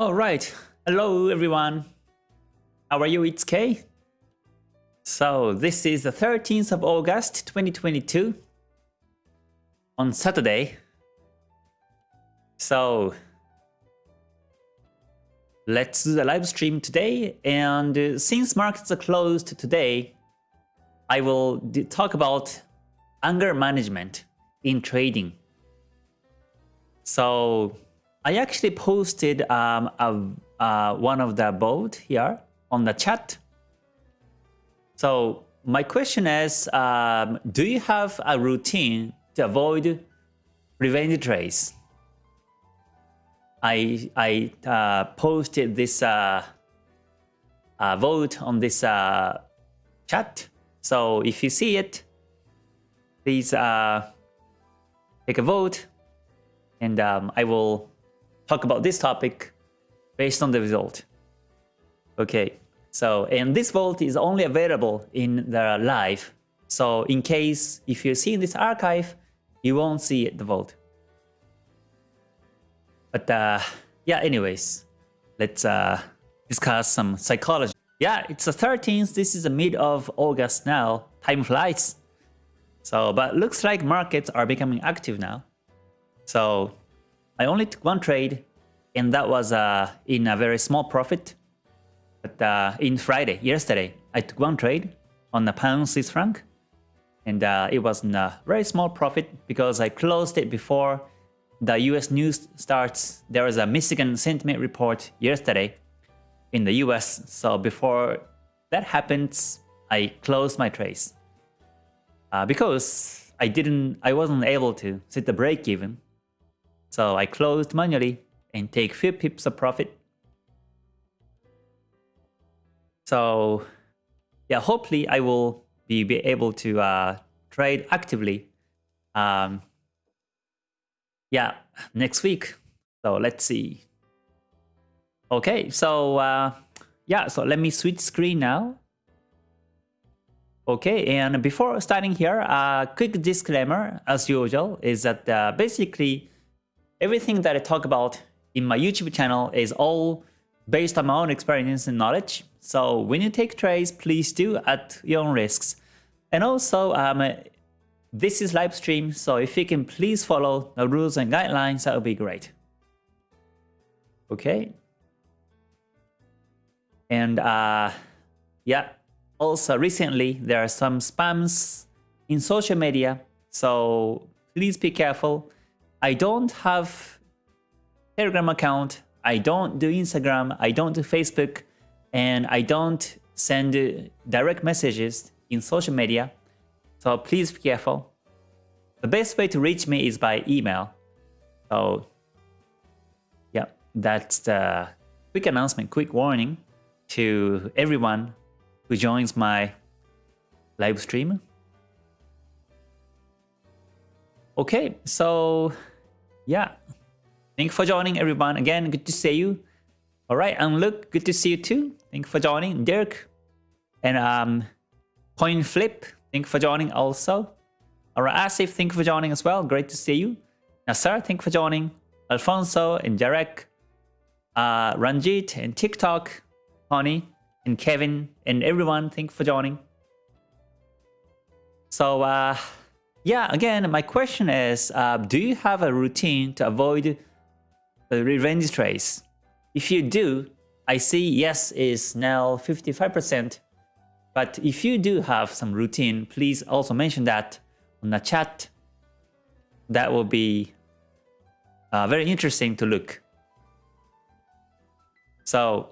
All right. Hello, everyone. How are you? It's Kay. So this is the 13th of August, 2022 on Saturday. So let's do the live stream today. And uh, since markets are closed today, I will talk about anger management in trading. So I actually posted um, a, uh, one of the boat here on the chat. So my question is, um, do you have a routine to avoid revenge trades? I, I uh, posted this uh, uh, vote on this uh, chat. So if you see it, please uh, take a vote and um, I will talk about this topic based on the result. Okay, so and this vault is only available in the live. So in case if you see this archive, you won't see the vault. But uh, yeah, anyways, let's uh, discuss some psychology. Yeah, it's the 13th. This is the mid of August now. Time flies. So, but looks like markets are becoming active now. So I only took one trade and that was uh, in a very small profit. But uh, in Friday, yesterday, I took one trade on the pound Swiss franc. And uh, it was a very small profit because I closed it before the US news starts. There was a Michigan sentiment report yesterday in the US. So before that happens, I closed my trades. Uh, because I didn't, I wasn't able to set the break even. So I closed manually and take few pips of profit. So yeah, hopefully I will be, be able to uh, trade actively um, yeah, next week. So let's see. Okay, so uh, yeah, so let me switch screen now. Okay, and before starting here, a quick disclaimer, as usual, is that uh, basically everything that I talk about in my YouTube channel is all based on my own experience and knowledge. So when you take trades, please do at your own risks. And also, um, this is live stream, so if you can please follow the rules and guidelines, that would be great. Okay. And uh, yeah, also recently there are some spams in social media, so please be careful. I don't have Telegram account, I don't do Instagram, I don't do Facebook, and I don't send direct messages in social media. So please be careful. The best way to reach me is by email. So yeah, that's the quick announcement, quick warning to everyone who joins my live stream. Okay, so yeah, thank you for joining everyone. Again, good to see you. All right, and look, good to see you too. Thank you for joining, Dirk. And um, Point Flip, thank you for joining also. Alright, Asif, thank you for joining as well. Great to see you. Nasser, thank you for joining. Alfonso and Jarek, uh, Ranjit and TikTok, Honey and Kevin and everyone, thank you for joining. So uh, yeah, again, my question is, uh, do you have a routine to avoid the revenge trades? If you do, I see yes is now 55%. But if you do have some routine, please also mention that on the chat. That will be uh, very interesting to look. So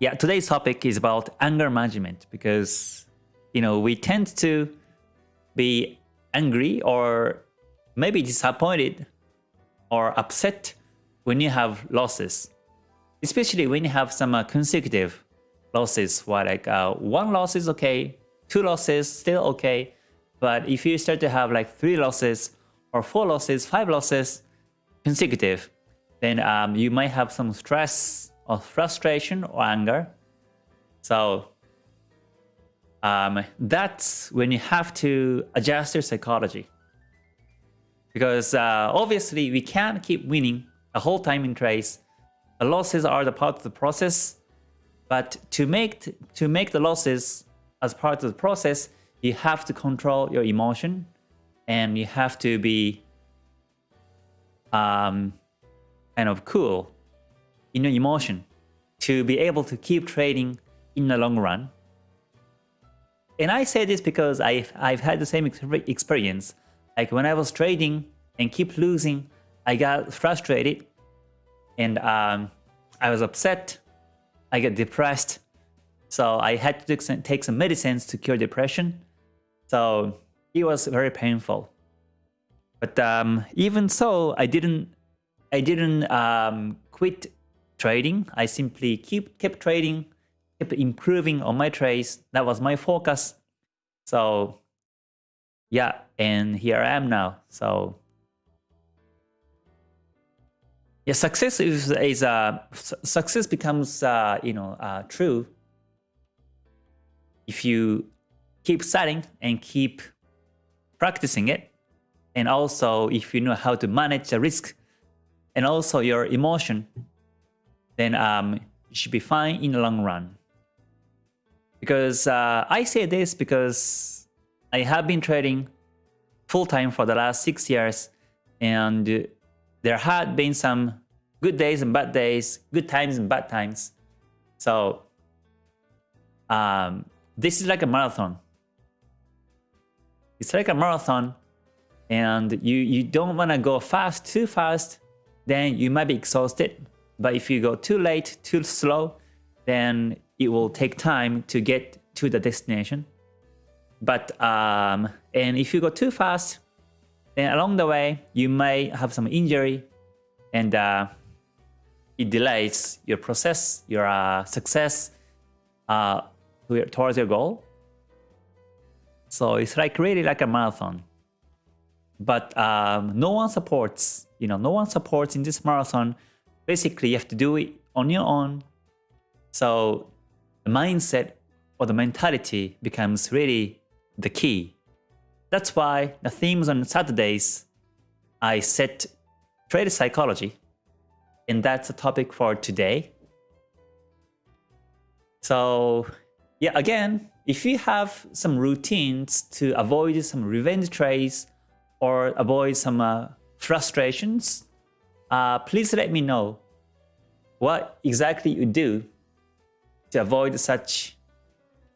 yeah, today's topic is about anger management because you know we tend to be angry or maybe disappointed or upset when you have losses, especially when you have some uh, consecutive losses. Where like uh, one loss is okay, two losses still okay, but if you start to have like three losses or four losses, five losses consecutive, then um, you might have some stress or frustration or anger. So um, that's when you have to adjust your psychology. Because uh, obviously we can't keep winning the whole time in trades. The losses are the part of the process, but to make to make the losses as part of the process, you have to control your emotion, and you have to be um, kind of cool in your emotion to be able to keep trading in the long run. And I say this because I've, I've had the same experience. Like when I was trading and keep losing, I got frustrated and um, I was upset. I got depressed. So I had to take some medicines to cure depression. So it was very painful. But um, even so, I didn't I didn't um, quit trading. I simply keep kept trading, kept improving on my trades. That was my focus. So yeah, and here I am now. So yeah, success is is uh, success becomes uh, you know uh, true if you keep studying and keep practicing it, and also if you know how to manage the risk and also your emotion, then um, you should be fine in the long run. Because uh, I say this because I have been trading full time for the last six years, and there had been some good days and bad days, good times and bad times. So um, this is like a marathon. It's like a marathon and you, you don't want to go fast, too fast, then you might be exhausted. But if you go too late, too slow, then it will take time to get to the destination. But um, and if you go too fast, then along the way you may have some injury, and uh, it delays your process, your uh, success uh, towards your goal. So it's like really like a marathon. But um, no one supports, you know, no one supports in this marathon. Basically, you have to do it on your own. So mindset or the mentality becomes really the key. That's why the themes on Saturdays, I set trade psychology and that's the topic for today. So yeah, again, if you have some routines to avoid some revenge trades or avoid some uh, frustrations, uh, please let me know what exactly you do to avoid such,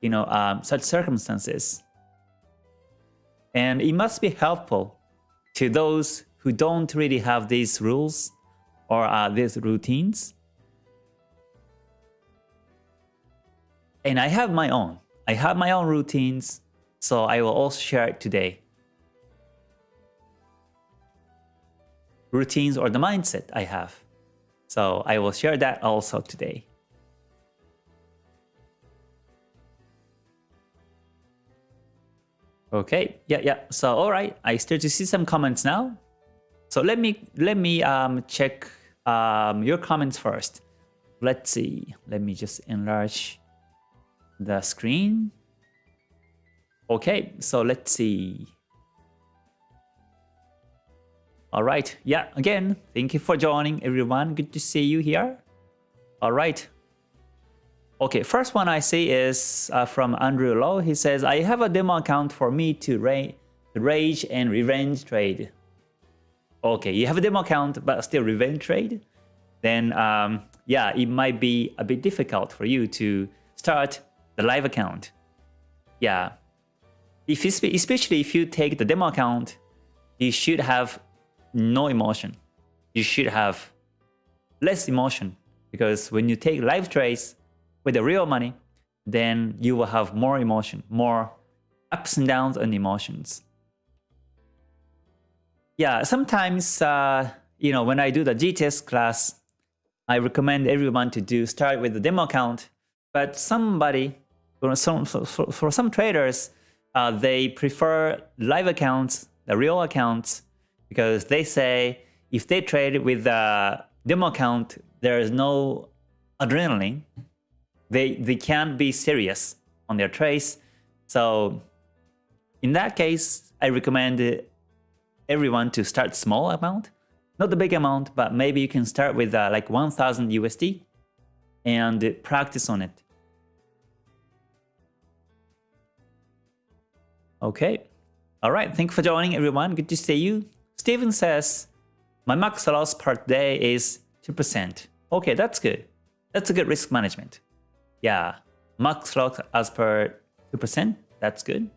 you know, um, such circumstances. And it must be helpful to those who don't really have these rules or are these routines? And I have my own. I have my own routines, so I will also share it today. Routines or the mindset I have. So I will share that also today. Okay, yeah, yeah. So all right, I start to see some comments now. So let me let me um, check um, your comments first. Let's see. Let me just enlarge the screen. Okay, so let's see. All right. Yeah, again, thank you for joining everyone. Good to see you here. All right. Okay, first one I see is uh, from Andrew Lowe. He says, I have a demo account for me to ra rage and revenge trade okay, you have a demo account but still revenge trade, then um, yeah, it might be a bit difficult for you to start the live account. Yeah, if especially if you take the demo account, you should have no emotion. You should have less emotion because when you take live trades with the real money, then you will have more emotion, more ups and downs and emotions. Yeah, sometimes, uh, you know, when I do the GTS class, I recommend everyone to do start with the demo account. But somebody, for some, for, for some traders, uh, they prefer live accounts, the real accounts, because they say if they trade with the demo account, there is no adrenaline. They, they can't be serious on their trades. So in that case, I recommend everyone to start small amount. Not the big amount, but maybe you can start with uh, like 1000 USD and practice on it. Okay. All right. Thank you for joining, everyone. Good to see you. Steven says, my max loss per day is 2%. Okay, that's good. That's a good risk management. Yeah, max loss as per 2%. That's good.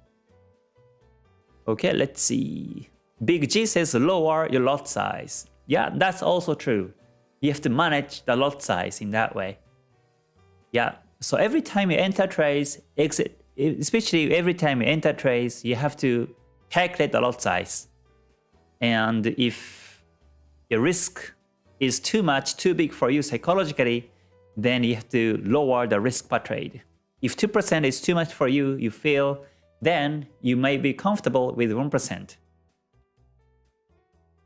Okay, let's see. Big G says lower your lot size. Yeah, that's also true. You have to manage the lot size in that way. Yeah, so every time you enter trades, exit, especially every time you enter trades, you have to calculate the lot size. And if your risk is too much, too big for you psychologically, then you have to lower the risk per trade. If 2% is too much for you, you feel, then you may be comfortable with 1%.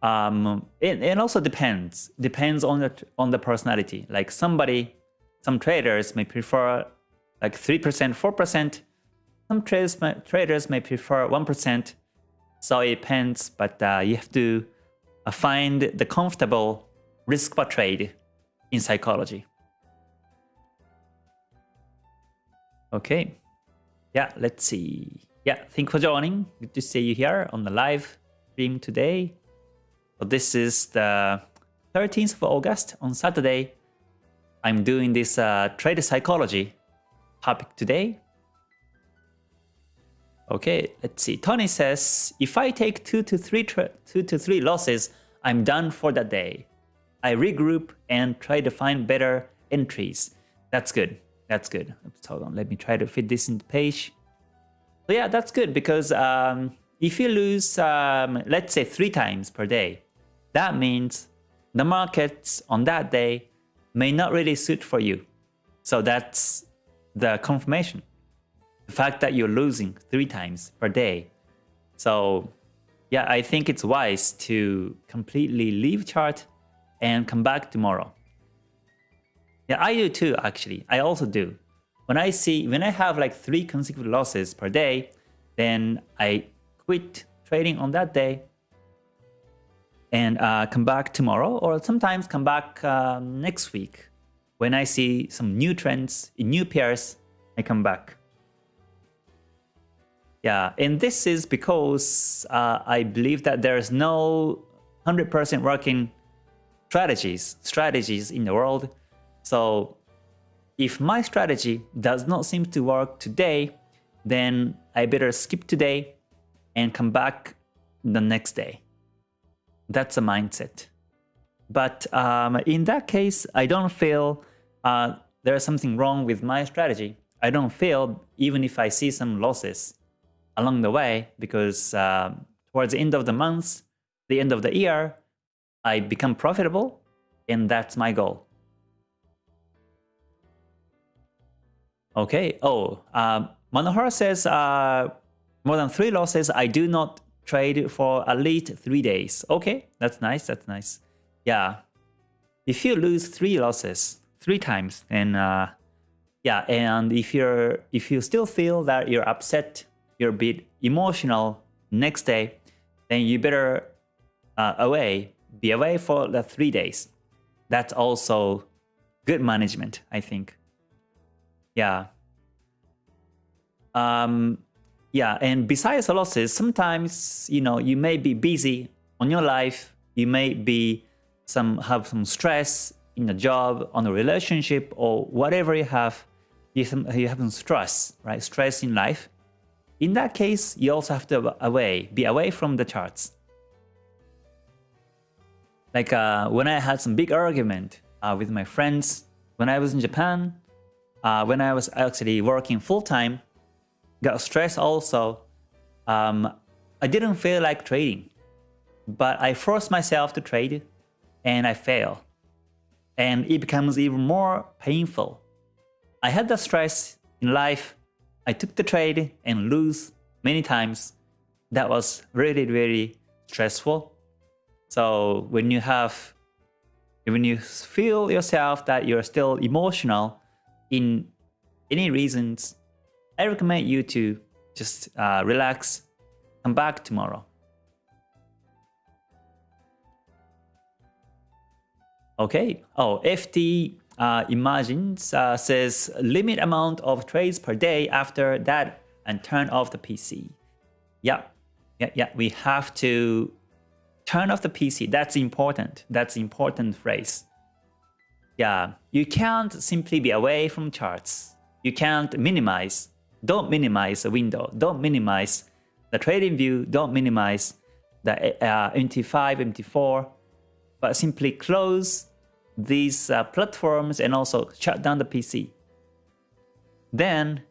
Um, it, also depends, depends on the, on the personality. Like somebody, some traders may prefer like 3%, 4%. Some traders may, traders may prefer 1%. So it depends, but uh, you have to uh, find the comfortable risk per trade in psychology. Okay. Yeah, let's see. Yeah, thank for joining. Good to see you here on the live stream today. So this is the 13th of August on Saturday. I'm doing this uh, trade psychology topic today. Okay, let's see. Tony says, if I take two to three two to three losses, I'm done for the day. I regroup and try to find better entries. That's good. That's good. Hold on. Let me try to fit this in the page. So yeah, that's good because um, if you lose, um, let's say three times per day, that means the markets on that day may not really suit for you. So that's the confirmation the fact that you're losing three times per day. So yeah, I think it's wise to completely leave chart and come back tomorrow. Yeah, I do too, actually. I also do. When I see, when I have like three consecutive losses per day, then I quit trading on that day and uh, come back tomorrow or sometimes come back um, next week. When I see some new trends in new pairs, I come back. Yeah, and this is because uh, I believe that there is no 100% working strategies, strategies in the world. So if my strategy does not seem to work today, then I better skip today and come back the next day. That's a mindset. But um, in that case, I don't feel uh, there's something wrong with my strategy. I don't feel even if I see some losses along the way because uh, towards the end of the month, the end of the year, I become profitable and that's my goal. Okay. Oh, uh, Manohar says uh, more than three losses. I do not trade for at least three days. Okay, that's nice. That's nice. Yeah. If you lose three losses three times, then uh, yeah, and if you're if you still feel that you're upset you're a bit emotional next day, then you better uh, away, be away for the three days. That's also good management, I think. Yeah. Um, yeah, and besides the losses, sometimes you know you may be busy on your life. You may be some have some stress in a job, on a relationship, or whatever you have. You have, you have some stress, right? Stress in life. In that case, you also have to away, be away from the charts. Like uh, when I had some big argument uh, with my friends, when I was in Japan, uh, when I was actually working full-time, got stressed also, um, I didn't feel like trading. But I forced myself to trade and I fail. And it becomes even more painful. I had the stress in life I took the trade and lose many times. That was really, really stressful. So when you have, when you feel yourself that you're still emotional in any reasons, I recommend you to just uh, relax, come back tomorrow. Okay. Oh, FT uh, Imagines uh, says limit amount of trades per day after that and turn off the PC. Yeah, yeah, yeah. We have to turn off the PC. That's important. That's important phrase. Yeah, you can't simply be away from charts. You can't minimize. Don't minimize the window. Don't minimize the trading view. Don't minimize the uh, MT5, MT4, but simply close these uh, platforms and also shut down the PC. Then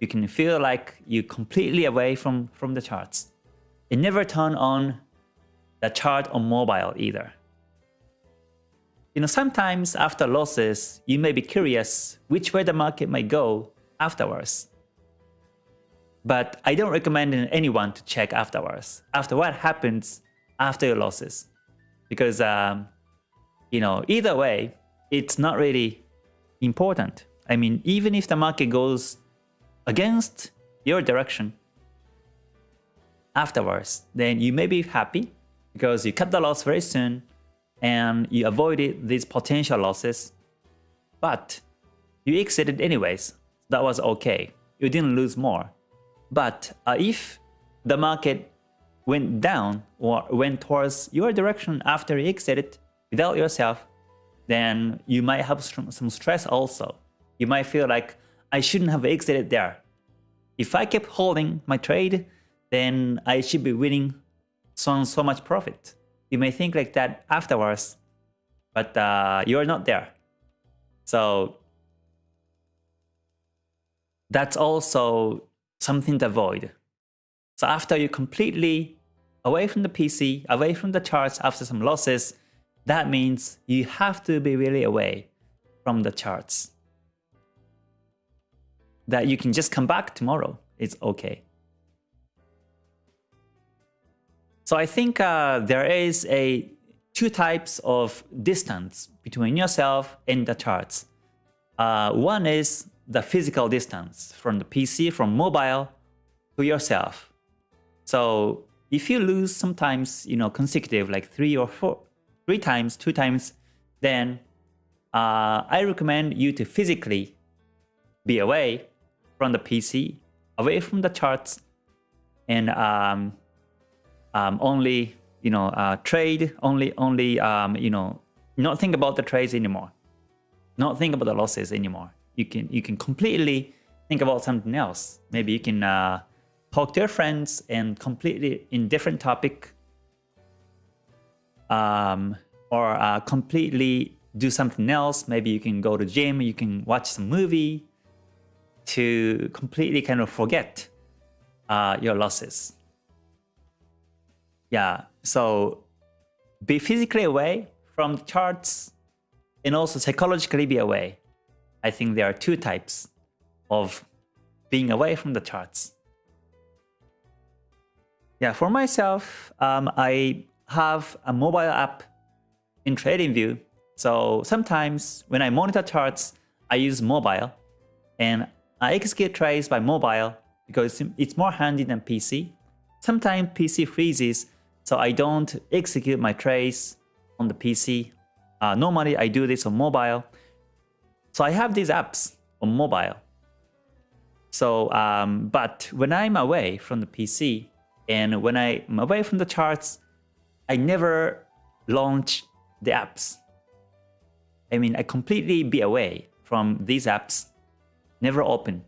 you can feel like you're completely away from, from the charts. And never turn on the chart on mobile either. You know, sometimes after losses, you may be curious which way the market might go afterwards. But I don't recommend anyone to check afterwards, after what happens after your losses. Because um, you know, either way, it's not really important. I mean, even if the market goes against your direction afterwards, then you may be happy because you cut the loss very soon and you avoided these potential losses. But you exited anyways. That was okay. You didn't lose more. But uh, if the market went down or went towards your direction after you exited, without yourself, then you might have some stress also. You might feel like, I shouldn't have exited there. If I kept holding my trade, then I should be winning so, so much profit. You may think like that afterwards, but uh, you're not there. So that's also something to avoid. So after you completely away from the PC, away from the charts after some losses, that means you have to be really away from the charts. That you can just come back tomorrow. It's okay. So I think uh, there is a two types of distance between yourself and the charts. Uh, one is the physical distance from the PC, from mobile to yourself. So if you lose sometimes, you know, consecutive like three or four, three times, two times, then uh, I recommend you to physically be away from the PC, away from the charts, and um, um, only you know uh, trade, only only um, you know not think about the trades anymore, not think about the losses anymore. You can you can completely think about something else. Maybe you can uh, talk to your friends and completely in different topic um, or uh, completely do something else. Maybe you can go to gym, you can watch some movie to completely kind of forget uh, your losses. Yeah, so be physically away from the charts and also psychologically be away. I think there are two types of being away from the charts. Yeah, for myself, um, I have a mobile app in TradingView. So sometimes when I monitor charts, I use mobile and I execute trades by mobile because it's more handy than PC. Sometimes PC freezes, so I don't execute my trades on the PC. Uh, normally I do this on mobile. So I have these apps on mobile. So, um, but when I'm away from the PC and when I'm away from the charts, I never launch the apps. I mean, I completely be away from these apps, never open,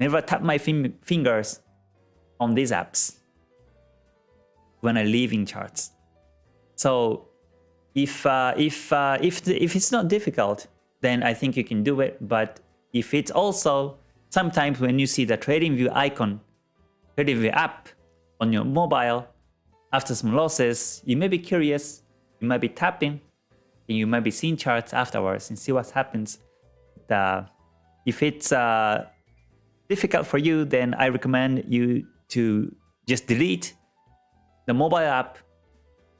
never tap my fingers on these apps when I leave in charts. So if uh, if uh, if the, if it's not difficult, then I think you can do it. But if it's also sometimes when you see the TradingView icon, TradingView app on your mobile, after some losses, you may be curious, you might be tapping, and you might be seeing charts afterwards and see what happens. The, if it's uh, difficult for you, then I recommend you to just delete the mobile app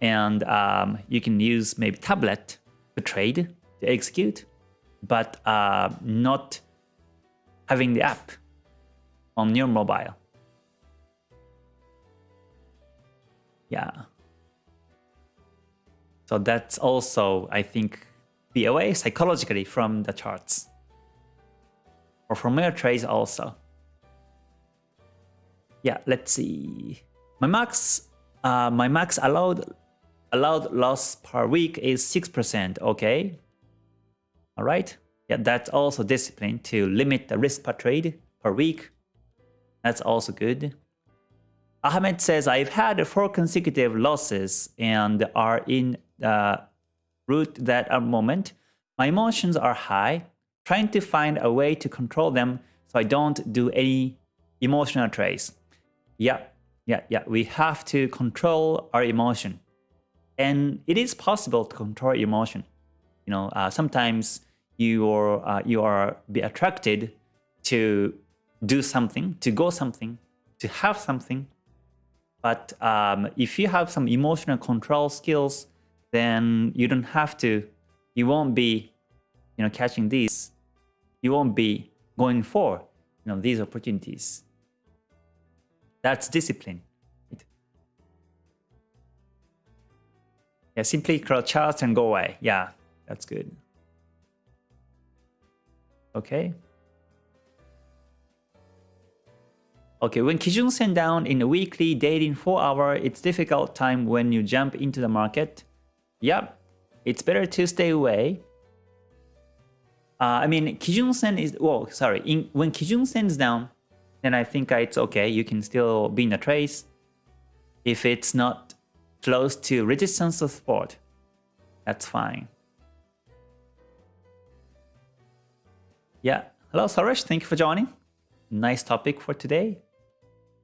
and um, you can use maybe tablet to trade, to execute, but uh, not having the app on your mobile. Yeah. So that's also, I think, be away psychologically from the charts. Or from your trades also. Yeah, let's see. My max uh, my max allowed allowed loss per week is 6%, okay? All right. Yeah, that's also discipline to limit the risk per trade per week. That's also good. Ahmed says, I've had four consecutive losses and are in the route that at moment. My emotions are high, trying to find a way to control them so I don't do any emotional trades. Yeah, yeah, yeah. We have to control our emotion. And it is possible to control emotion. You know, uh, sometimes you are, uh, you are be attracted to do something, to go something, to have something. But um, if you have some emotional control skills, then you don't have to, you won't be, you know, catching these. You won't be going for, you know, these opportunities. That's discipline. Yeah, simply crouch charts and go away. Yeah, that's good. Okay. Okay, when Kijun Sen down in a weekly, daily, 4 hour, it's difficult time when you jump into the market. Yep, it's better to stay away. Uh, I mean, Kijun Sen is, well, sorry, in, when Kijun Sen's down, then I think it's okay. You can still be in a trace. If it's not close to resistance or support, that's fine. Yeah, hello Suresh, thank you for joining. Nice topic for today.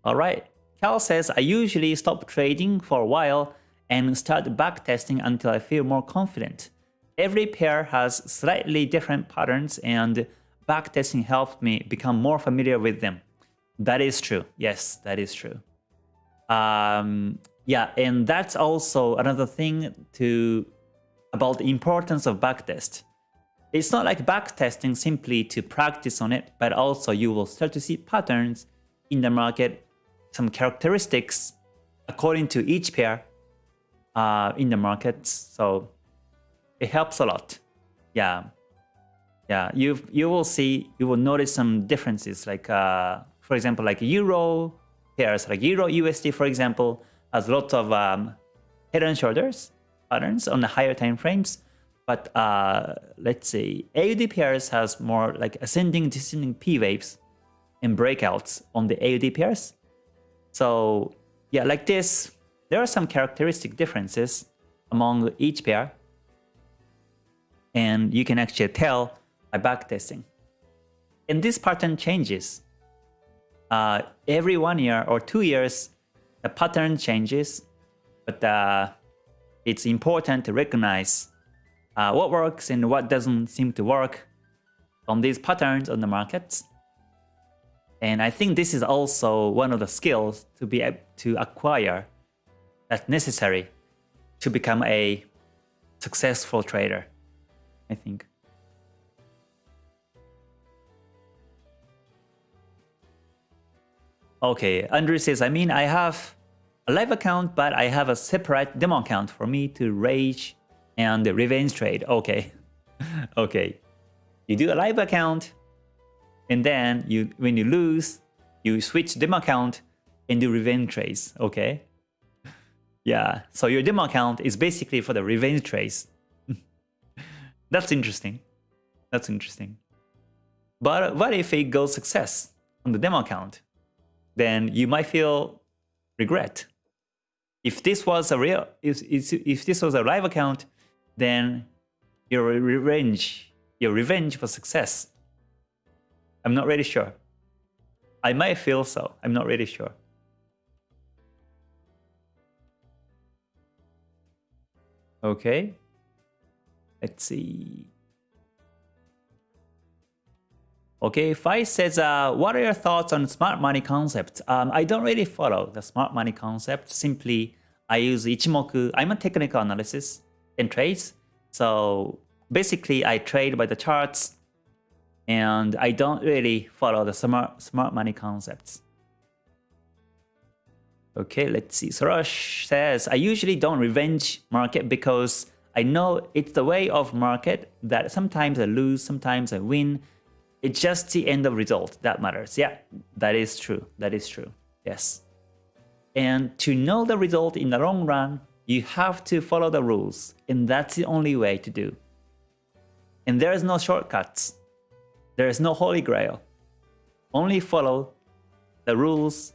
Alright, Cal says, I usually stop trading for a while and start backtesting until I feel more confident. Every pair has slightly different patterns and backtesting helped me become more familiar with them. That is true. Yes, that is true. Um, yeah, and that's also another thing to about the importance of backtest. It's not like backtesting simply to practice on it, but also you will start to see patterns in the market, some characteristics according to each pair uh, in the markets. So it helps a lot. Yeah. Yeah, you you will see, you will notice some differences like, uh, for example, like Euro pairs, like Euro USD, for example, has lots of um, head and shoulders patterns on the higher time frames. But uh, let's say AUD pairs has more like ascending, descending P waves and breakouts on the AUD pairs. So yeah, like this, there are some characteristic differences among each pair. And you can actually tell by backtesting. And this pattern changes. Uh, every one year or two years, the pattern changes, but uh, it's important to recognize uh, what works and what doesn't seem to work on these patterns on the markets. And I think this is also one of the skills to be to acquire that's necessary to become a successful trader, I think. Okay, Andrew says, I mean, I have a live account, but I have a separate demo account for me to rage and revenge trade. Okay, okay. You do a live account, and then you when you lose, you switch demo account and do revenge trades. Okay. Yeah, so your demo account is basically for the revenge trades. That's interesting. That's interesting. But what if it goes success on the demo account? Then you might feel regret. If this was a real, if, if this was a live account, then your revenge, your revenge for success. I'm not really sure. I might feel so. I'm not really sure. Okay. Let's see. Okay, Fai says, uh, what are your thoughts on smart money concept? Um, I don't really follow the smart money concept. Simply, I use Ichimoku. I'm a technical analysis and trades. So basically, I trade by the charts and I don't really follow the smart, smart money concepts. Okay, let's see. Sorosh says, I usually don't revenge market because I know it's the way of market that sometimes I lose, sometimes I win. It's just the end of result that matters. Yeah, that is true. That is true. Yes. And to know the result in the long run, you have to follow the rules. And that's the only way to do. And there is no shortcuts. There is no holy grail. Only follow the rules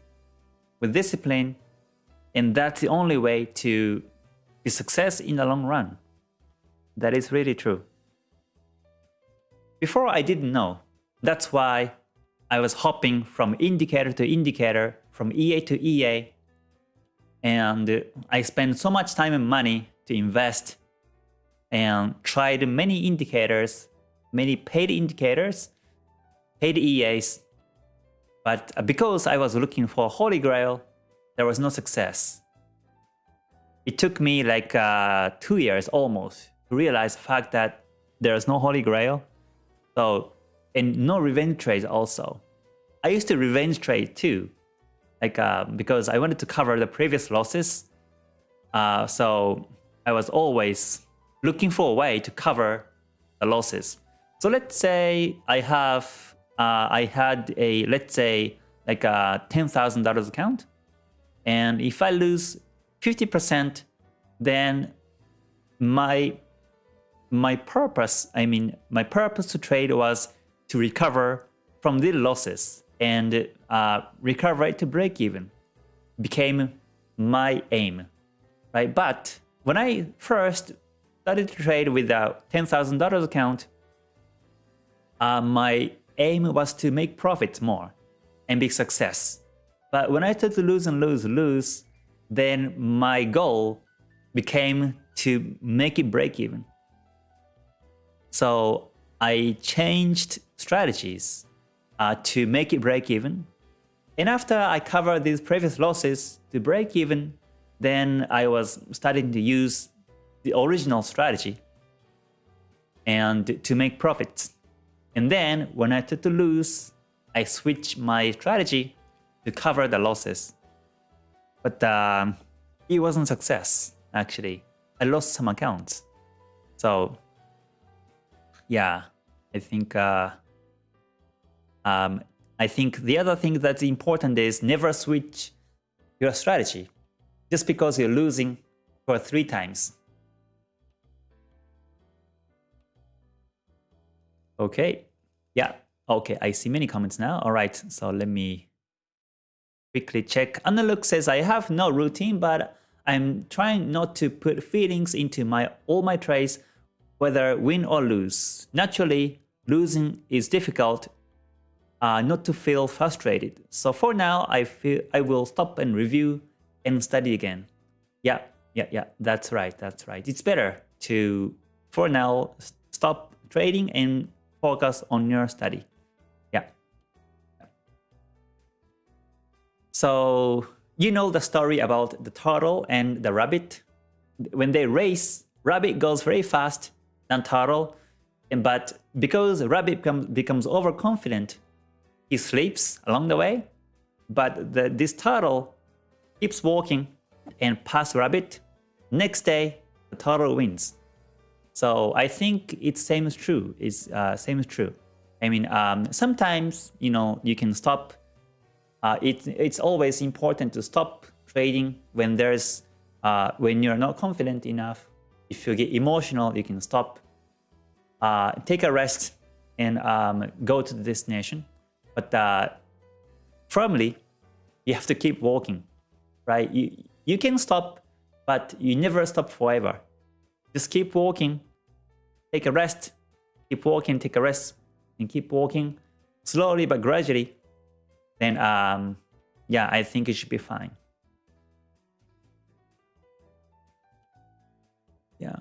with discipline. And that's the only way to be success in the long run. That is really true. Before I didn't know. That's why I was hopping from indicator to indicator, from EA to EA. And I spent so much time and money to invest and tried many indicators, many paid indicators, paid EAs. But because I was looking for Holy Grail, there was no success. It took me like uh, two years almost to realize the fact that there's no Holy Grail. So, and no revenge trades also. I used to revenge trade too, like uh, because I wanted to cover the previous losses. Uh, so I was always looking for a way to cover the losses. So let's say I have, uh, I had a, let's say like a $10,000 account. And if I lose 50%, then my my purpose, I mean, my purpose to trade was to recover from the losses and uh, recover to break even became my aim, right? But when I first started to trade with a $10,000 account, uh, my aim was to make profits more and be success. But when I started to lose and lose, lose, then my goal became to make it break even. So I changed strategies uh, to make it break even. And after I covered these previous losses to break even, then I was starting to use the original strategy and to make profits. And then when I started to lose, I switched my strategy to cover the losses. But um, it wasn't success, actually. I lost some accounts. So yeah, I think uh, um, I think the other thing that's important is never switch your strategy just because you're losing for three times. Okay, yeah, okay, I see many comments now. All right, so let me quickly check. Analuk says, I have no routine, but I'm trying not to put feelings into my all my trades whether win or lose. Naturally, losing is difficult uh, not to feel frustrated. So for now, I feel I will stop and review and study again. Yeah, yeah, yeah, that's right, that's right. It's better to, for now, stop trading and focus on your study. Yeah. So you know the story about the turtle and the rabbit? When they race, rabbit goes very fast than turtle. But because rabbit becomes overconfident, he sleeps along the way. But the, this turtle keeps walking and pass rabbit. Next day, the turtle wins. So I think it's same is true. It's uh, same is true. I mean, um, sometimes you know you can stop. Uh, it, it's always important to stop trading when there's uh, when you're not confident enough if you get emotional, you can stop, uh, take a rest, and um, go to the destination. But uh, firmly, you have to keep walking, right? You, you can stop, but you never stop forever. Just keep walking, take a rest, keep walking, take a rest, and keep walking slowly but gradually. Then, um, yeah, I think it should be fine. Yeah.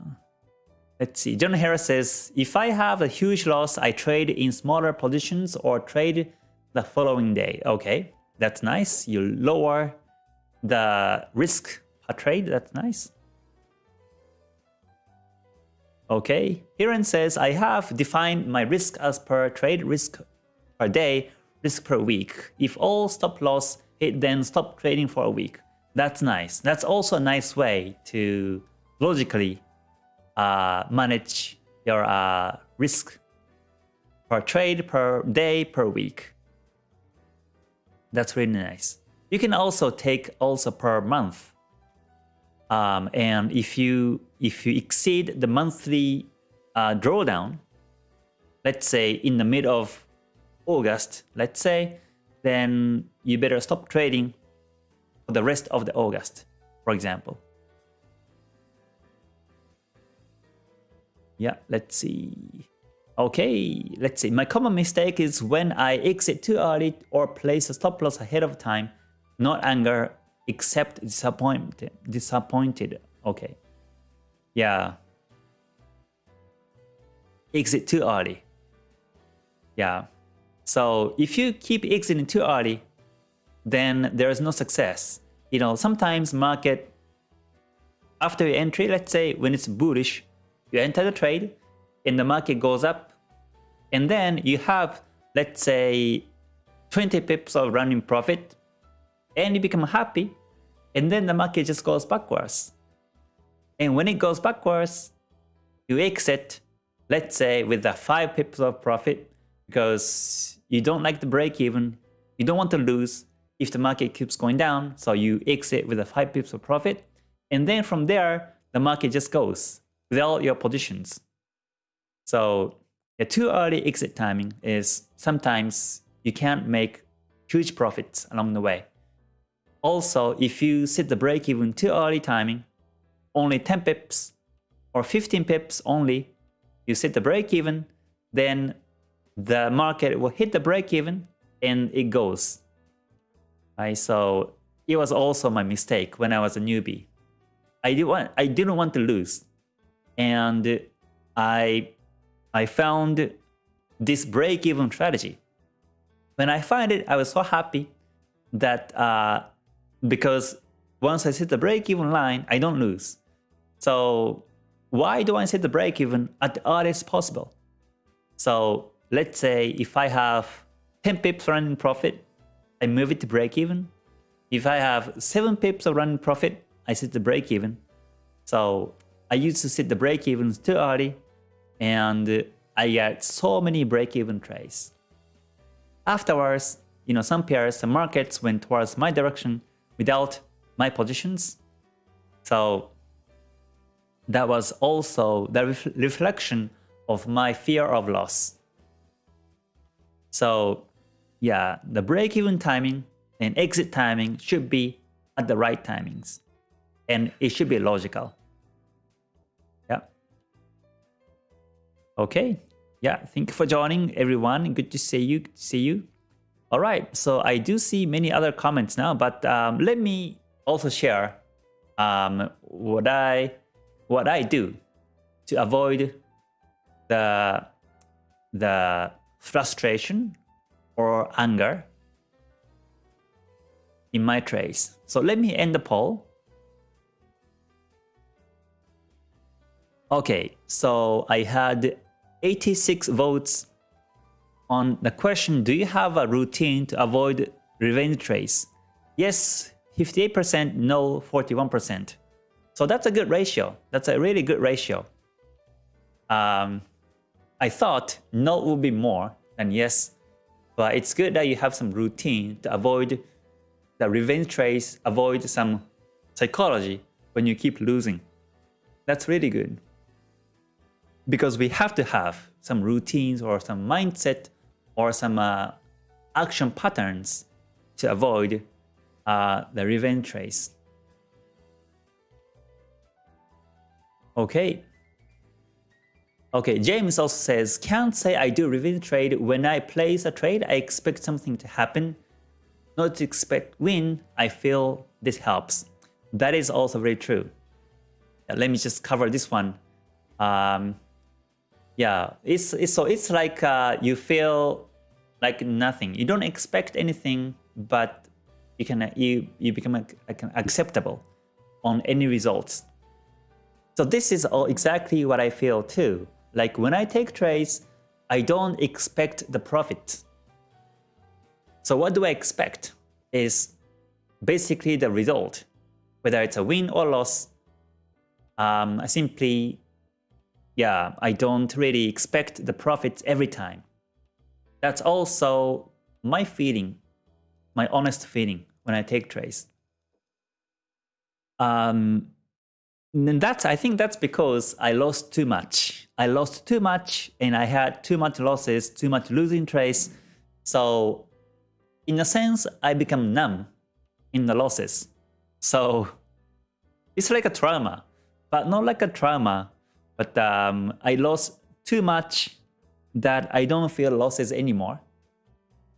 Let's see. John Harris says, if I have a huge loss, I trade in smaller positions or trade the following day. Okay, that's nice. You lower the risk per trade. That's nice. Okay, Hiren says, I have defined my risk as per trade risk per day, risk per week. If all stop loss hit, then stop trading for a week. That's nice. That's also a nice way to logically uh, manage your uh, risk per trade, per day, per week. That's really nice. You can also take also per month. Um, and if you if you exceed the monthly uh, drawdown, let's say in the mid of August, let's say, then you better stop trading for the rest of the August, for example. Yeah, let's see. Okay, let's see. My common mistake is when I exit too early or place a stop loss ahead of time, not anger, except disappointed. Disappointed. Okay. Yeah. Exit too early. Yeah. So if you keep exiting too early, then there is no success. You know, sometimes market, after your entry, let's say when it's bullish, you enter the trade and the market goes up and then you have, let's say, 20 pips of running profit and you become happy and then the market just goes backwards. And when it goes backwards, you exit, let's say with the 5 pips of profit because you don't like the break even, you don't want to lose if the market keeps going down, so you exit with the 5 pips of profit, and then from there, the market just goes without your positions. So a too early exit timing is sometimes you can't make huge profits along the way. Also, if you set the break even too early timing, only 10 pips or 15 pips only, you set the break even, then the market will hit the break even and it goes. Right, so it was also my mistake when I was a newbie. I didn't want I didn't want to lose, and I I found this break-even strategy. When I find it, I was so happy that uh, because once I set the break-even line, I don't lose. So why do I set the break-even at the earliest possible? So let's say if I have 10 pips running profit, I move it to break-even. If I have 7 pips of running profit, I set the break-even. So I used to set the break-evens too early and I get so many break-even trades. Afterwards, you know, some pairs, the markets went towards my direction without my positions. So that was also the ref reflection of my fear of loss. So yeah, the break-even timing and exit timing should be at the right timings. And it should be logical. Okay. Yeah, thank you for joining everyone. Good to see you. Good to see you. All right. So I do see many other comments now, but um, let me also share um, what I what I do to avoid the the frustration or anger in my trades. So let me end the poll. Okay, so I had 86 votes on the question, do you have a routine to avoid revenge trades? Yes, 58%, no, 41%. So that's a good ratio. That's a really good ratio. Um, I thought no would be more than yes, but it's good that you have some routine to avoid the revenge trades, avoid some psychology when you keep losing. That's really good because we have to have some routines or some mindset or some uh, action patterns to avoid uh, the revenge trades. Okay. Okay, James also says, can't say I do revenge trade. When I place a trade, I expect something to happen. Not to expect win, I feel this helps. That is also very true. Let me just cover this one. Um, yeah, it's, it's so it's like uh, you feel like nothing. You don't expect anything, but you can you you become acceptable on any results. So this is all exactly what I feel too. Like when I take trades, I don't expect the profit. So what do I expect is basically the result, whether it's a win or loss. Um, I simply yeah, I don't really expect the profits every time. That's also my feeling, my honest feeling when I take trades. Um, and that's I think that's because I lost too much. I lost too much and I had too much losses, too much losing trades. So in a sense, I become numb in the losses. So it's like a trauma, but not like a trauma, but um, I lost too much that I don't feel losses anymore.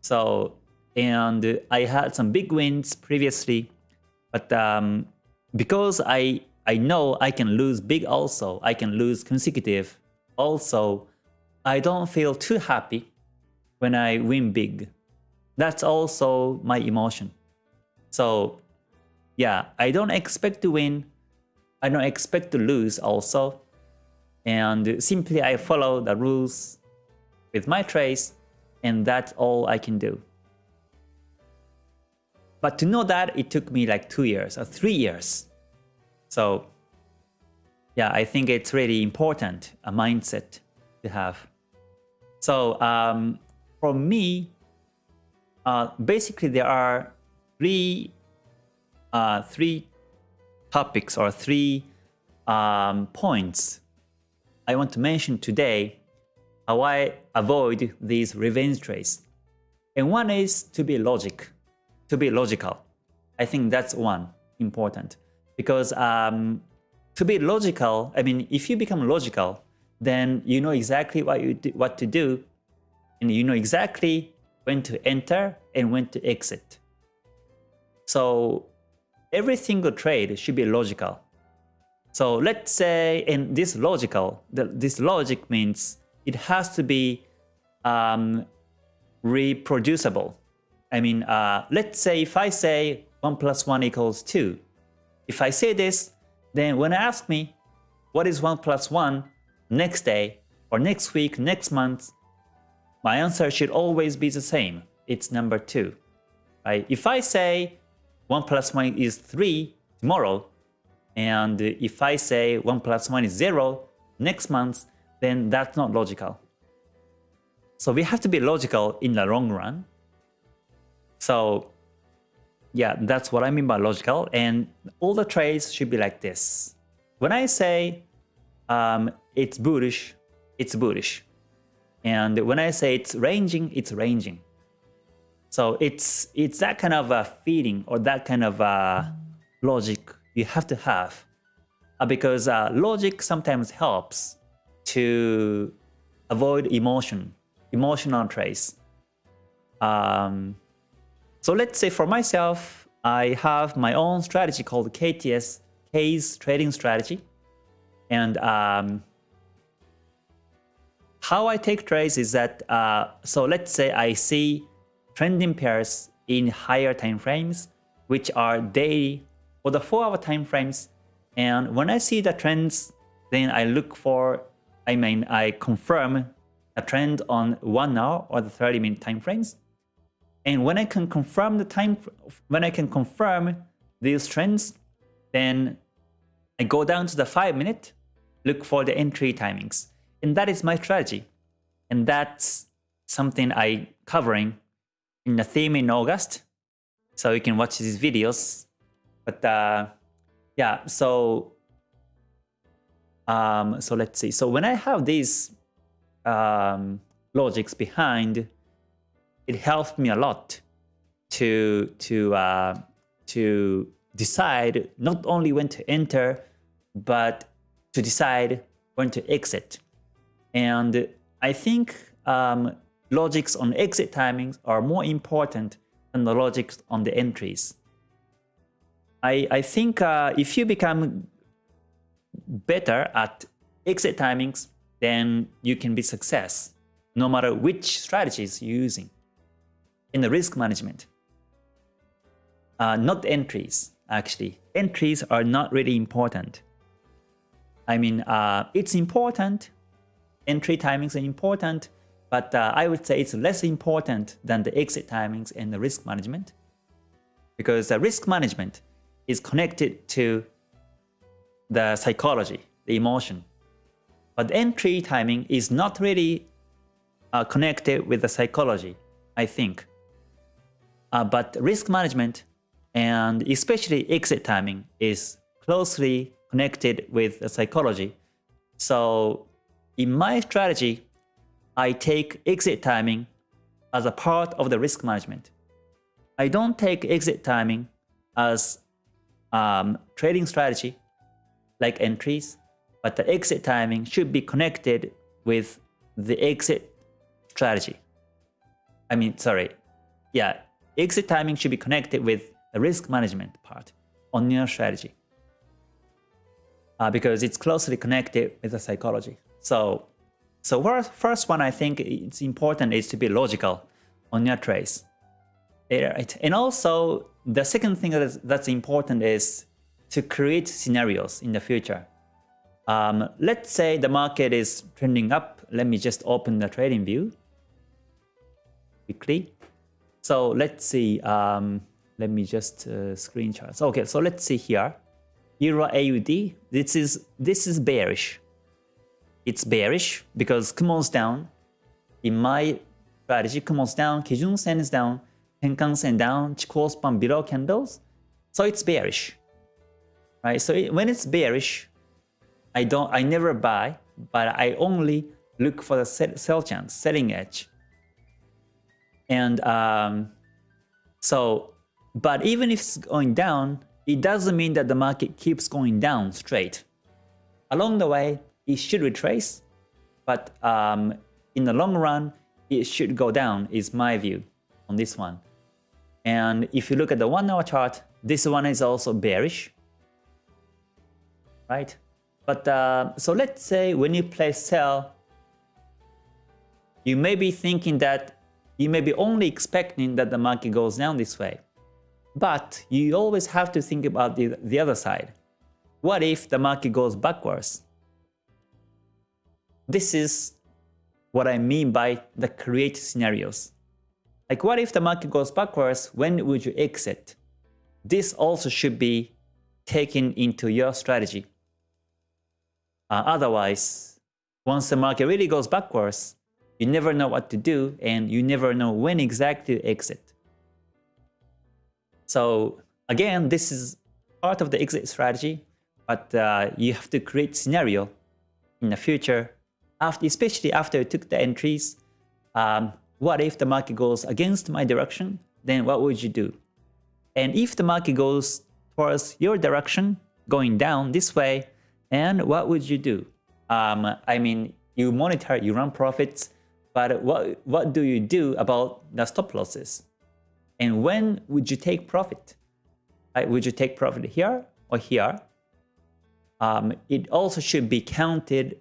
So, and I had some big wins previously, but um, because I, I know I can lose big also, I can lose consecutive also, I don't feel too happy when I win big. That's also my emotion. So yeah, I don't expect to win. I don't expect to lose also. And simply I follow the rules with my trace and that's all I can do. But to know that, it took me like two years or three years. So yeah, I think it's really important, a mindset to have. So um, for me, uh, basically there are three, uh, three topics or three um, points I want to mention today how I avoid these revenge trades. And one is to be logic, to be logical. I think that's one important because um, to be logical, I mean, if you become logical, then you know exactly what you do, what to do, and you know exactly when to enter and when to exit. So every single trade should be logical. So let's say in this logical, this logic means it has to be um, reproducible. I mean, uh, let's say if I say 1 plus 1 equals 2, if I say this, then when I ask me what is 1 plus 1 next day or next week, next month, my answer should always be the same. It's number 2. Right? If I say 1 plus 1 is 3 tomorrow, and if I say 1 plus 1 is 0 next month, then that's not logical. So we have to be logical in the long run. So yeah, that's what I mean by logical. And all the trades should be like this. When I say um, it's bullish, it's bullish. And when I say it's ranging, it's ranging. So it's it's that kind of a feeling or that kind of a logic you have to have uh, because uh, logic sometimes helps to avoid emotion, emotional trace. Um, so let's say for myself, I have my own strategy called KTS, K's trading strategy. And um, how I take trades is that, uh, so let's say I see trending pairs in higher time frames, which are daily or the 4-hour time frames. And when I see the trends, then I look for, I mean, I confirm a trend on 1 hour or the 30 minute time frames. And when I can confirm the time, when I can confirm these trends, then I go down to the 5 minute, look for the entry timings. And that is my strategy. And that's something I covering in the theme in August. So you can watch these videos but uh, yeah, so um, so let's see. So when I have these um, logics behind, it helps me a lot to to uh, to decide not only when to enter, but to decide when to exit. And I think um, logics on exit timings are more important than the logics on the entries. I, I think uh, if you become better at exit timings, then you can be success, no matter which strategies you're using in the risk management. Uh, not entries, actually. Entries are not really important. I mean, uh, it's important. Entry timings are important, but uh, I would say it's less important than the exit timings and the risk management. Because the risk management is connected to the psychology, the emotion. But entry timing is not really uh, connected with the psychology, I think. Uh, but risk management and especially exit timing is closely connected with the psychology. So in my strategy, I take exit timing as a part of the risk management. I don't take exit timing as um, trading strategy like entries, but the exit timing should be connected with the exit strategy. I mean, sorry. Yeah, exit timing should be connected with the risk management part on your strategy. Uh, because it's closely connected with the psychology. So, so first one I think it's important is to be logical on your trades. Right. And also the second thing that's, that's important is to create scenarios in the future. Um, let's say the market is trending up. Let me just open the trading view quickly. So let's see. Um, let me just uh, screen chart. Okay, so let's see here. Euro AUD. This is this is bearish. It's bearish because Kumo's down. In my strategy, Kumo's down, Kijun Sen is down, Tenkan Sen down, Chikou span below candles. So it's bearish right? So it, when it's bearish, I don't, I never buy, but I only look for the sell chance, selling edge. And um, so, but even if it's going down, it doesn't mean that the market keeps going down straight. Along the way, it should retrace, but um, in the long run, it should go down is my view on this one. And if you look at the one hour chart, this one is also bearish right? But uh, so let's say when you play sell, you may be thinking that you may be only expecting that the market goes down this way. But you always have to think about the, the other side. What if the market goes backwards? This is what I mean by the create scenarios. Like what if the market goes backwards, when would you exit? This also should be taken into your strategy. Uh, otherwise, once the market really goes backwards, you never know what to do and you never know when exactly to exit. So again, this is part of the exit strategy, but uh, you have to create scenario in the future, after, especially after you took the entries. Um, what if the market goes against my direction? Then what would you do? And if the market goes towards your direction, going down this way, and what would you do? Um, I mean, you monitor, you run profits, but what, what do you do about the stop losses? And when would you take profit? Right? Would you take profit here or here? Um, it also should be counted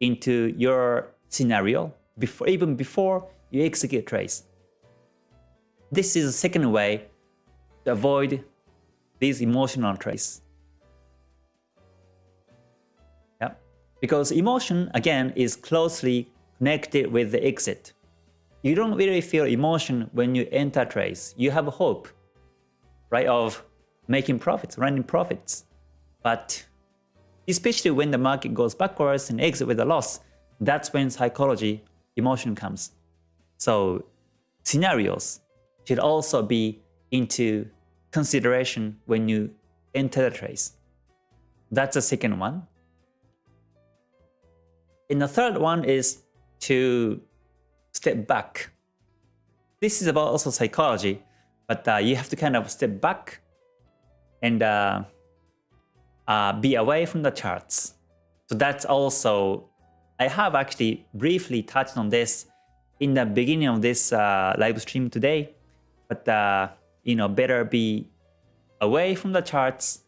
into your scenario before, even before you execute trades. This is a second way to avoid these emotional trades. Because emotion, again, is closely connected with the exit. You don't really feel emotion when you enter trades. You have hope, right, of making profits, running profits. But especially when the market goes backwards and exit with a loss, that's when psychology, emotion comes. So scenarios should also be into consideration when you enter the trades. That's the second one. And the third one is to step back. This is about also psychology, but uh, you have to kind of step back and uh, uh, be away from the charts. So that's also, I have actually briefly touched on this in the beginning of this uh, live stream today, but uh, you know, better be away from the charts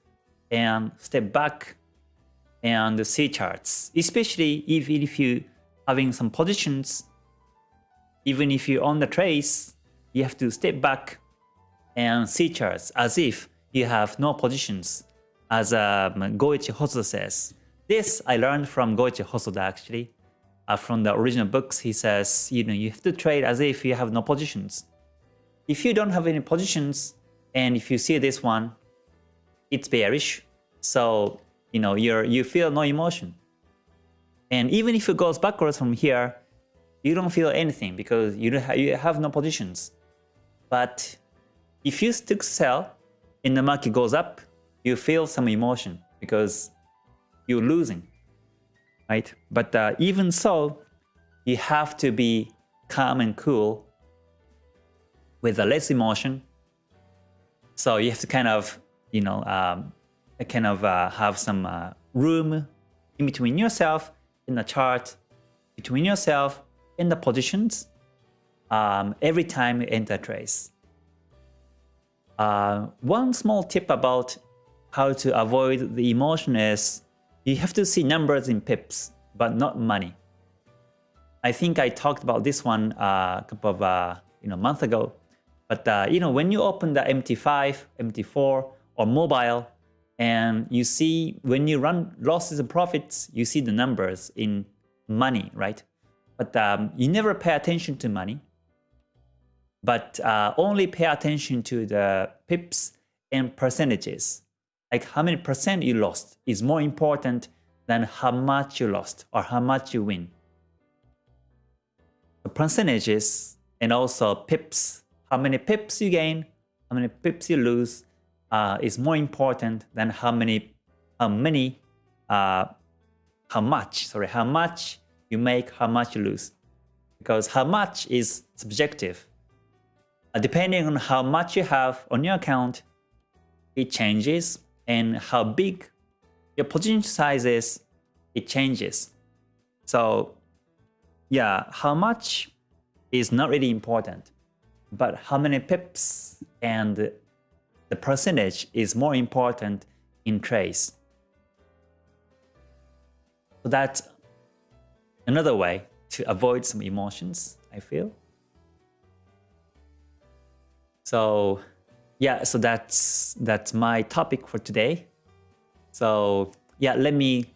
and step back and see charts, especially if, if you having some positions, even if you own the trace, you have to step back and see charts as if you have no positions, as um, Goichi Hosoda says. This I learned from Goichi Hosoda actually. Uh, from the original books, he says, you know, you have to trade as if you have no positions. If you don't have any positions, and if you see this one, it's bearish. So you know, you're, you feel no emotion. And even if it goes backwards from here, you don't feel anything because you, have, you have no positions. But if you stick sell and the market goes up, you feel some emotion because you're losing, right? But uh, even so, you have to be calm and cool with a less emotion. So you have to kind of, you know, um, kind of uh, have some uh, room in between yourself in the chart, between yourself in the positions um, every time you enter trace. Uh, one small tip about how to avoid the emotion is you have to see numbers in pips, but not money. I think I talked about this one uh, a couple of uh, you know month ago. But uh, you know when you open the MT5, MT4, or mobile, and you see when you run losses and profits, you see the numbers in money, right? But um, you never pay attention to money, but uh, only pay attention to the pips and percentages. Like how many percent you lost is more important than how much you lost or how much you win. The percentages and also pips, how many pips you gain, how many pips you lose, uh, is more important than how many, how many, uh, how much, sorry, how much you make, how much you lose. Because how much is subjective. Uh, depending on how much you have on your account, it changes, and how big your position size is, it changes. So yeah, how much is not really important, but how many pips and the percentage is more important in trades. So that's another way to avoid some emotions, I feel. So yeah, so that's that's my topic for today. So yeah, let me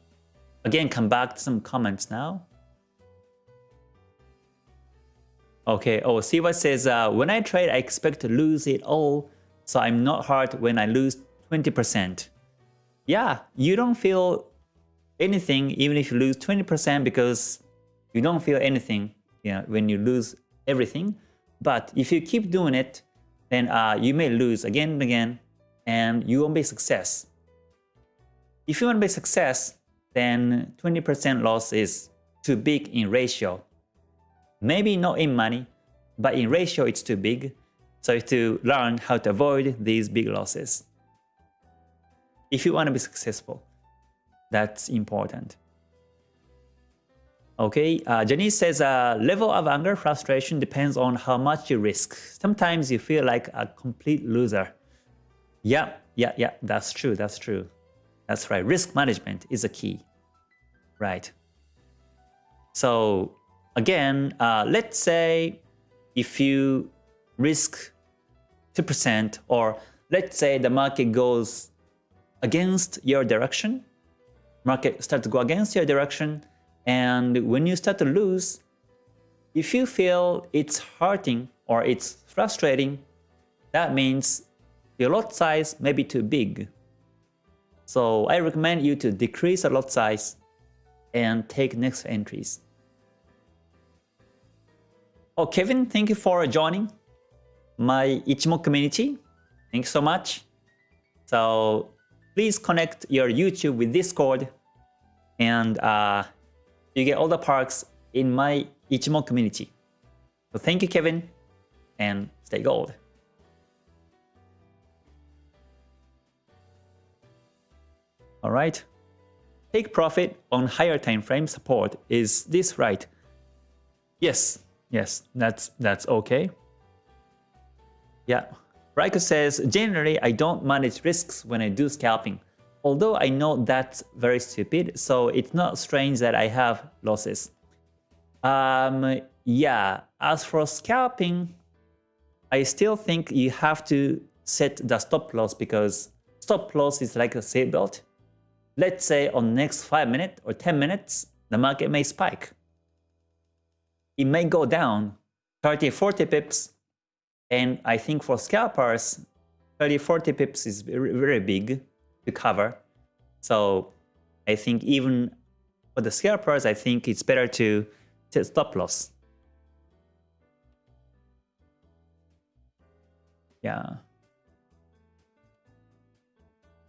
again come back to some comments now. Okay, oh, Siva says, uh, when I trade, I expect to lose it all so I'm not hurt when I lose 20%. Yeah, you don't feel anything even if you lose 20% because you don't feel anything you know, when you lose everything. But if you keep doing it, then uh, you may lose again and again and you won't be success. If you want to be success, then 20% loss is too big in ratio. Maybe not in money, but in ratio it's too big. So you have to learn how to avoid these big losses. If you want to be successful, that's important. Okay, uh, Janice says uh, level of anger frustration depends on how much you risk. Sometimes you feel like a complete loser. Yeah, yeah, yeah, that's true, that's true. That's right, risk management is a key. Right. So again, uh, let's say if you risk 2% or let's say the market goes against your direction, market start to go against your direction and when you start to lose, if you feel it's hurting or it's frustrating, that means your lot size may be too big. So I recommend you to decrease the lot size and take next entries. Oh, Kevin, thank you for joining my Ichimoku community. Thanks so much. So please connect your YouTube with Discord and uh, you get all the perks in my Ichimoku community. So thank you, Kevin, and stay gold. All right. Take profit on higher time frame support. Is this right? Yes, yes, that's that's okay. Yeah. Raiko says, generally, I don't manage risks when I do scalping. Although I know that's very stupid, so it's not strange that I have losses. Um, yeah, as for scalping, I still think you have to set the stop loss because stop loss is like a seatbelt. Let's say on next 5 minutes or 10 minutes, the market may spike. It may go down 30, 40 pips, and I think for scalpers, 30, 40 pips is very, very big to cover. So I think even for the scalpers, I think it's better to set stop loss. Yeah.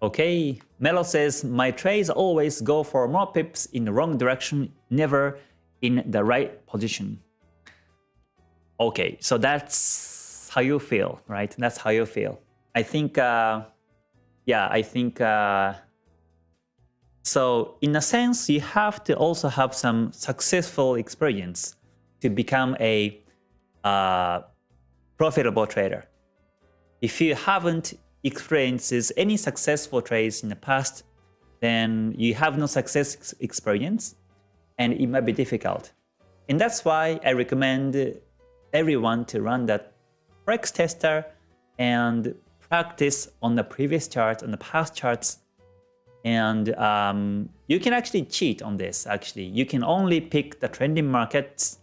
Okay, Melo says, my trades always go for more pips in the wrong direction, never in the right position. Okay, so that's how you feel, right? That's how you feel. I think, uh, yeah, I think, uh, so in a sense, you have to also have some successful experience to become a uh, profitable trader. If you haven't experiences any successful trades in the past, then you have no success experience and it might be difficult. And that's why I recommend everyone to run that Forex tester and practice on the previous charts, on the past charts. And um, you can actually cheat on this, actually. You can only pick the trending markets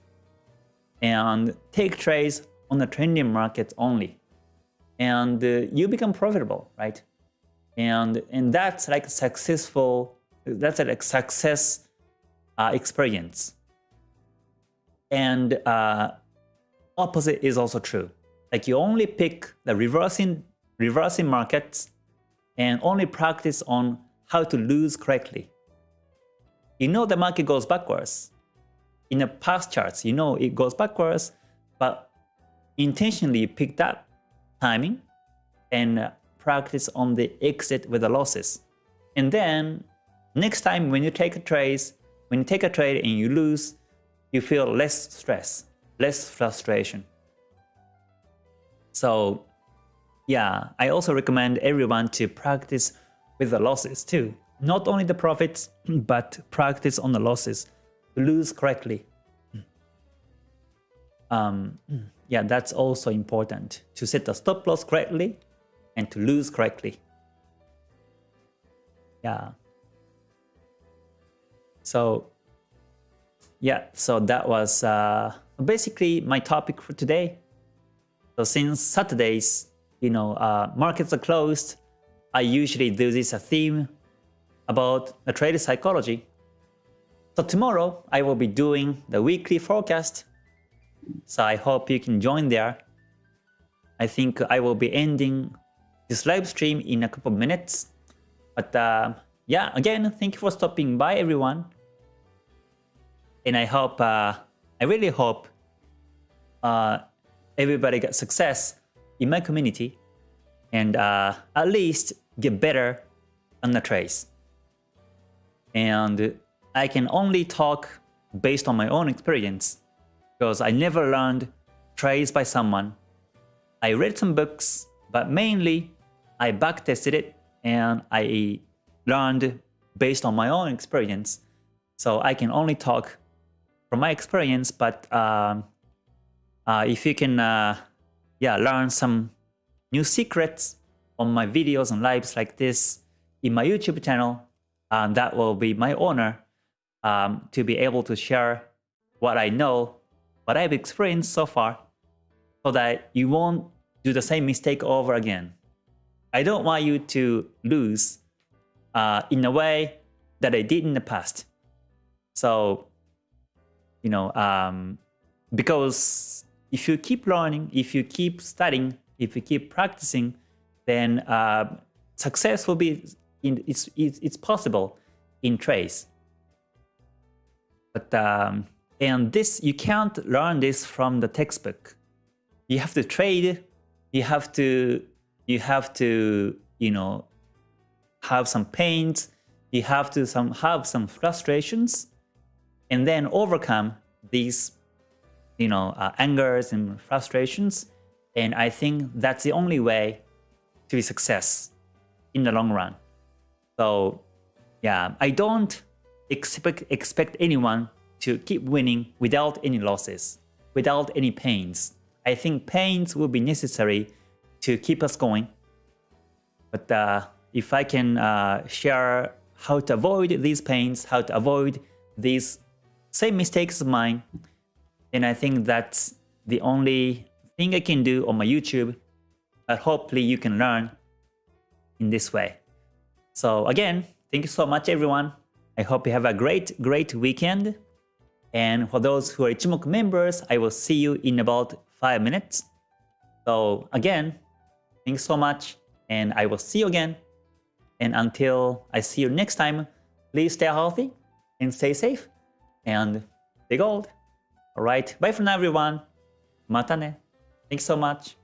and take trades on the trending markets only and uh, you become profitable, right? And and that's like successful. That's a like success uh, experience. And uh, opposite is also true. Like you only pick the reversing reversing markets and only practice on how to lose correctly. You know the market goes backwards. In the past charts, you know it goes backwards, but intentionally pick that timing and uh, practice on the exit with the losses. And then next time when you take a trade, when you take a trade and you lose, you feel less stress, less frustration. So yeah, I also recommend everyone to practice with the losses too. Not only the profits, but practice on the losses to lose correctly. Um, yeah, that's also important to set the stop loss correctly and to lose correctly. Yeah. So, yeah, so that was uh, basically my topic for today. So since Saturdays, you know, uh, markets are closed, I usually do this a theme about the trader psychology. So tomorrow I will be doing the weekly forecast so I hope you can join there. I think I will be ending this live stream in a couple of minutes. But uh, yeah, again, thank you for stopping by everyone. And I hope, uh, I really hope uh, everybody gets success in my community and uh, at least get better on the trades. And I can only talk based on my own experience because I never learned trades by someone. I read some books, but mainly I backtested it and I learned based on my own experience. So I can only talk from my experience, but uh, uh, if you can uh, yeah, learn some new secrets on my videos and lives like this in my YouTube channel, And that will be my honor um, to be able to share what I know what I've experienced so far so that you won't do the same mistake over again. I don't want you to lose uh, in a way that I did in the past. So, you know, um, because if you keep learning, if you keep studying, if you keep practicing, then uh, success will be in, it's, it's, it's possible in trades. But um, and this, you can't learn this from the textbook. You have to trade, you have to, you have to, you know, have some pains, you have to some have some frustrations, and then overcome these, you know, uh, angers and frustrations. And I think that's the only way to be success in the long run. So yeah, I don't expect expect anyone to keep winning without any losses, without any pains. I think pains will be necessary to keep us going. But uh, if I can uh, share how to avoid these pains, how to avoid these same mistakes of mine, then I think that's the only thing I can do on my YouTube. But hopefully you can learn in this way. So again, thank you so much everyone. I hope you have a great, great weekend. And for those who are Ichimoku members, I will see you in about 5 minutes. So again, thanks so much and I will see you again. And until I see you next time, please stay healthy and stay safe and stay gold. Alright, bye for now everyone. Mata ne. Thanks so much.